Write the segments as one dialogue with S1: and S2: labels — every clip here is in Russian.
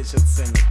S1: Еще ценит.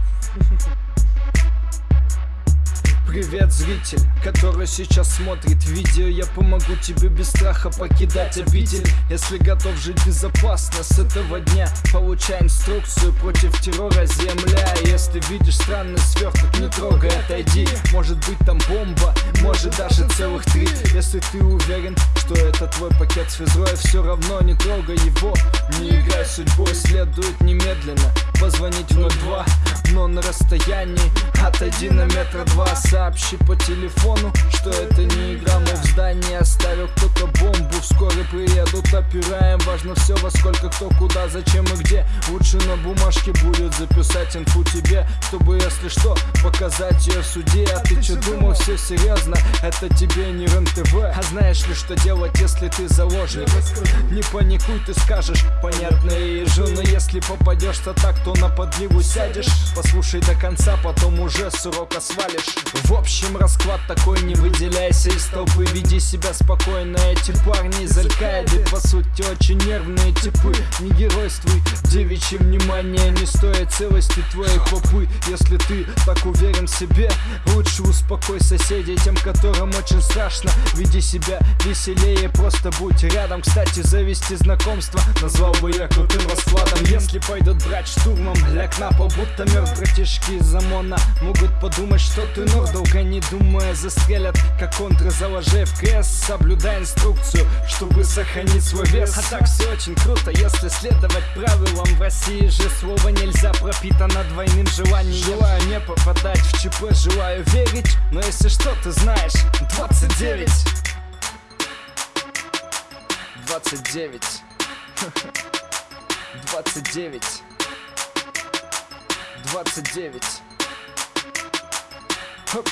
S2: Привет, зритель, который сейчас смотрит видео. Я помогу тебе без страха покидать обитель. Если готов жить безопасно с этого дня Получай инструкцию против террора. Земля Если видишь странный сверток, не трогай, отойди. Может быть там бомба, может даже целых три Если ты уверен, что это твой пакет с физрой Все равно не трогай его, не играй судьбой Следует немедленно позвонить в 02 Но на расстоянии отойди на метра два. Сообщи по телефону, что это опираем Важно все во сколько, кто, куда, зачем и где. Лучше на бумажке будет записать инфу тебе Чтобы, если что, показать ее в суде. А ты че думал, все серьезно? Это тебе не РЕН-ТВ А знаешь ли, что делать, если ты заложник? Не паникуй, ты скажешь, понятно и Но если попадешь-то так, то на подливу сядешь. Послушай до конца, потом уже с урока свалишь. В общем, расклад такой, не выделяйся из толпы. Веди себя спокойно, эти парни из Аль-Каиды По сути, очень нервные типы. Не геройствуй, девичье внимание Не стоит целости твоей попы. Если ты так уверен в себе Лучше успокой соседей, тем, которым очень страшно. Веди себя веселее, просто будь рядом. Кстати, завести знакомство Назвал бы я крутым раскладом. Если пойдут брать штурмом, ляг на пол Будто мертв братишки из ОМОНа Могут подумать, что ты ног Долго не думая застрелят Как контры заложи в крест Соблюдай инструкцию, чтобы сохранить свой вес. А так все очень круто, если следовать правилам В России. Же слово нельзя пропитано двойным желанием. Желаю не попадать в ЧП, желаю верить Но если что, ты знаешь. 29 29 29 29 Хоп.